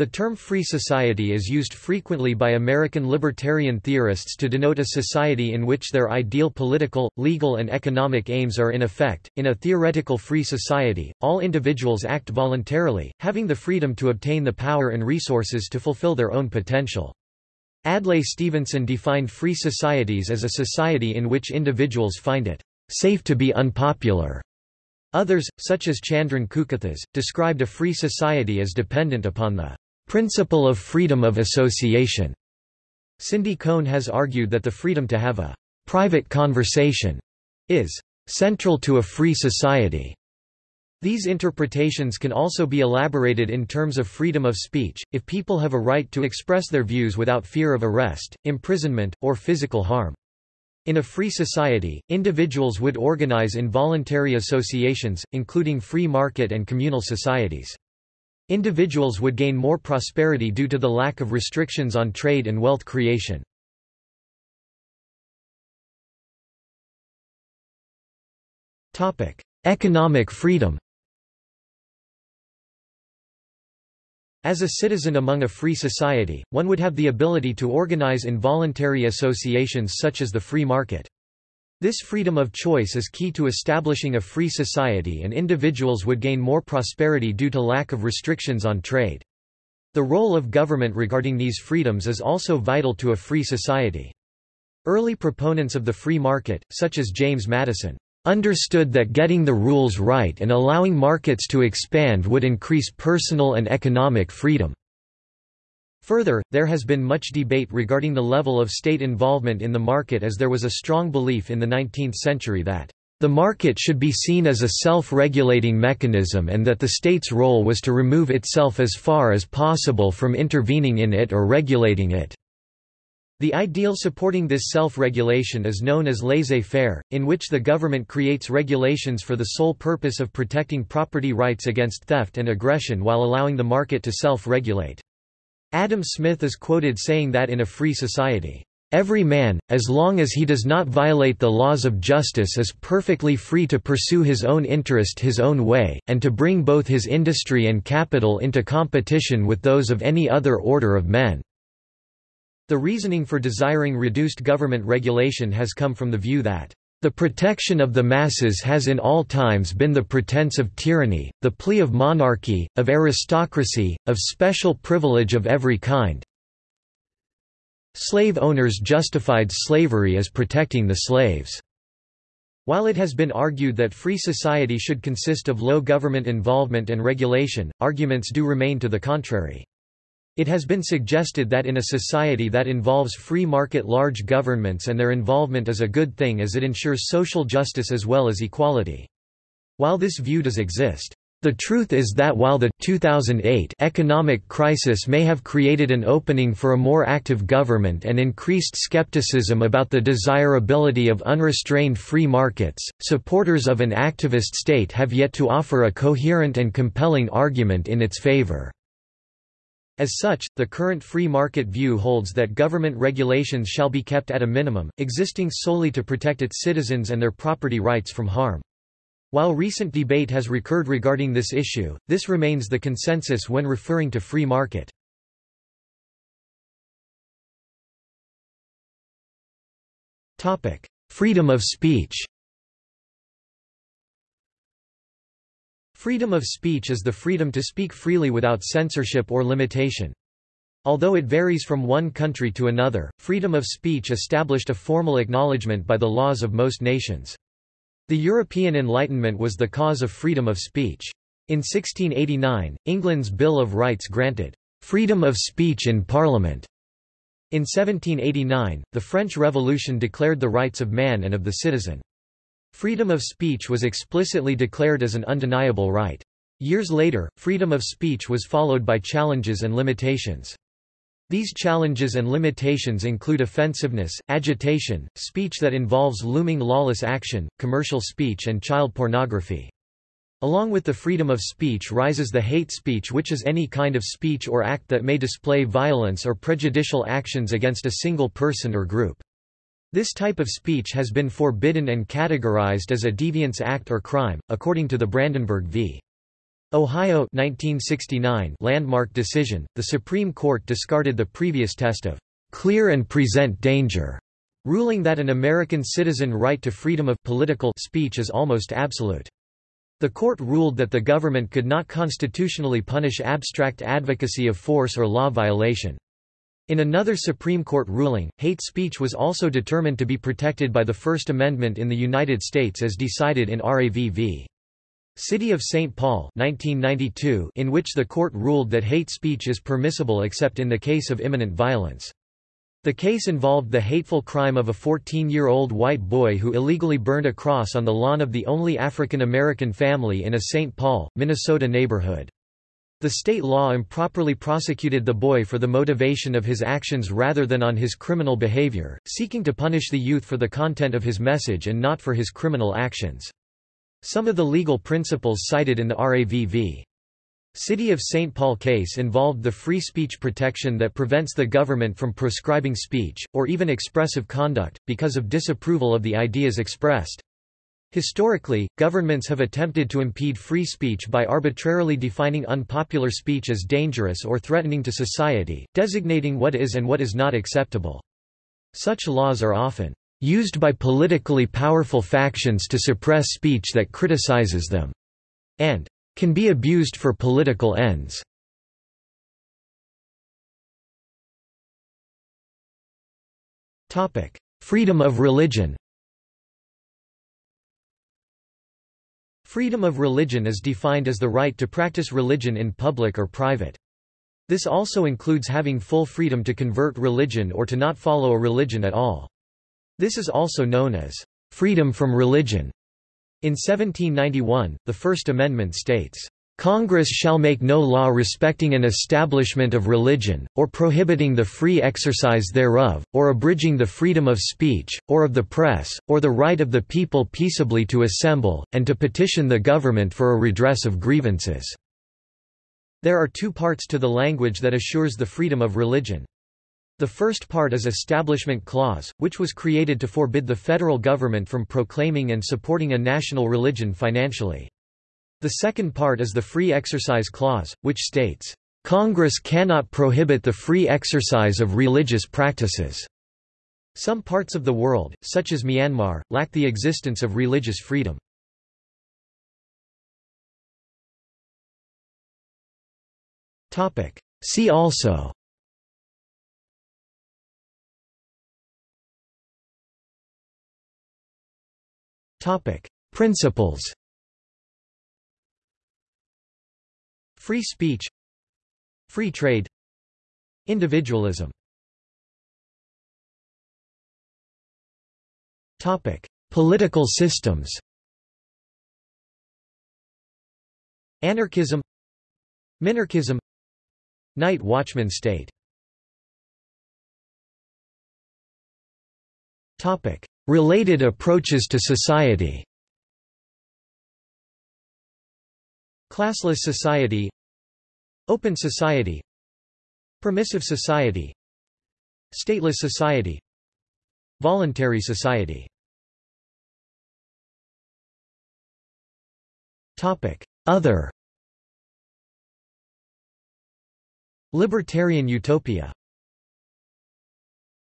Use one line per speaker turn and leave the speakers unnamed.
The term free society is used frequently by American libertarian theorists to denote a society in which their ideal political, legal and economic aims are in effect. In a theoretical free society, all individuals act voluntarily, having the freedom to obtain the power and resources to fulfill their own potential. Adlai Stevenson defined free societies as a society in which individuals find it safe to be unpopular. Others, such as Chandran Kukathas, described a free society as dependent upon the principle of freedom of association. Cindy Cohn has argued that the freedom to have a private conversation is central to a free society. These interpretations can also be elaborated in terms of freedom of speech, if people have a right to express their views without fear of arrest, imprisonment, or physical harm. In a free society, individuals would organize in voluntary associations, including free market and communal societies. Individuals would gain more prosperity due to the lack of restrictions on trade and wealth creation. Economic freedom As a citizen among a free society, one would have the ability to organize involuntary associations such as the free market. This freedom of choice is key to establishing a free society and individuals would gain more prosperity due to lack of restrictions on trade. The role of government regarding these freedoms is also vital to a free society. Early proponents of the free market, such as James Madison, understood that getting the rules right and allowing markets to expand would increase personal and economic freedom. Further, there has been much debate regarding the level of state involvement in the market as there was a strong belief in the 19th century that the market should be seen as a self-regulating mechanism and that the state's role was to remove itself as far as possible from intervening in it or regulating it. The ideal supporting this self-regulation is known as laissez-faire, in which the government creates regulations for the sole purpose of protecting property rights against theft and aggression while allowing the market to self-regulate. Adam Smith is quoted saying that in a free society, Every man, as long as he does not violate the laws of justice is perfectly free to pursue his own interest his own way, and to bring both his industry and capital into competition with those of any other order of men." The reasoning for desiring reduced government regulation has come from the view that the protection of the masses has in all times been the pretense of tyranny, the plea of monarchy, of aristocracy, of special privilege of every kind. Slave owners justified slavery as protecting the slaves. While it has been argued that free society should consist of low government involvement and regulation, arguments do remain to the contrary. It has been suggested that in a society that involves free market large governments and their involvement is a good thing as it ensures social justice as well as equality. While this view does exist, the truth is that while the 2008 economic crisis may have created an opening for a more active government and increased skepticism about the desirability of unrestrained free markets, supporters of an activist state have yet to offer a coherent and compelling argument in its favor. As such, the current free market view holds that government regulations shall be kept at a minimum, existing solely to protect its citizens and their property rights from harm. While recent debate has recurred regarding this issue, this remains the consensus when referring to free market. Freedom of speech Freedom of speech is the freedom to speak freely without censorship or limitation. Although it varies from one country to another, freedom of speech established a formal acknowledgement by the laws of most nations. The European Enlightenment was the cause of freedom of speech. In 1689, England's Bill of Rights granted freedom of speech in Parliament. In 1789, the French Revolution declared the rights of man and of the citizen. Freedom of speech was explicitly declared as an undeniable right. Years later, freedom of speech was followed by challenges and limitations. These challenges and limitations include offensiveness, agitation, speech that involves looming lawless action, commercial speech and child pornography. Along with the freedom of speech rises the hate speech which is any kind of speech or act that may display violence or prejudicial actions against a single person or group. This type of speech has been forbidden and categorized as a deviance act or crime, according to the Brandenburg v. Ohio 1969 landmark decision, the Supreme Court discarded the previous test of clear and present danger, ruling that an American citizen right to freedom of political speech is almost absolute. The court ruled that the government could not constitutionally punish abstract advocacy of force or law violation. In another Supreme Court ruling, hate speech was also determined to be protected by the First Amendment in the United States as decided in RAV v. City of St. Paul 1992 in which the court ruled that hate speech is permissible except in the case of imminent violence. The case involved the hateful crime of a 14-year-old white boy who illegally burned a cross on the lawn of the only African American family in a St. Paul, Minnesota neighborhood. The state law improperly prosecuted the boy for the motivation of his actions rather than on his criminal behavior, seeking to punish the youth for the content of his message and not for his criminal actions. Some of the legal principles cited in the RAV v. City of St. Paul case involved the free speech protection that prevents the government from proscribing speech, or even expressive conduct, because of disapproval of the ideas expressed. Historically, governments have attempted to impede free speech by arbitrarily defining unpopular speech as dangerous or threatening to society, designating what is and what is not acceptable. Such laws are often used by politically powerful factions to suppress speech that criticizes them, and can be abused for political ends. Freedom of religion Freedom of religion is defined as the right to practice religion in public or private. This also includes having full freedom to convert religion or to not follow a religion at all. This is also known as freedom from religion. In 1791, the First Amendment states, Congress shall make no law respecting an establishment of religion, or prohibiting the free exercise thereof, or abridging the freedom of speech, or of the press, or the right of the people peaceably to assemble, and to petition the government for a redress of grievances." There are two parts to the language that assures the freedom of religion. The first part is Establishment Clause, which was created to forbid the federal government from proclaiming and supporting a national religion financially. The second part is the Free Exercise Clause, which states, "...Congress cannot prohibit the free exercise of religious practices." Some parts of the world, such as Myanmar, lack the existence of religious freedom. See also Principles. Free speech. Free trade. Individualism. Topic: Political systems. Anarchism. Minarchism. Night watchman state. Topic: Related approaches to society Classless society Open society Permissive society Stateless society Voluntary society. Other. Libertarian utopia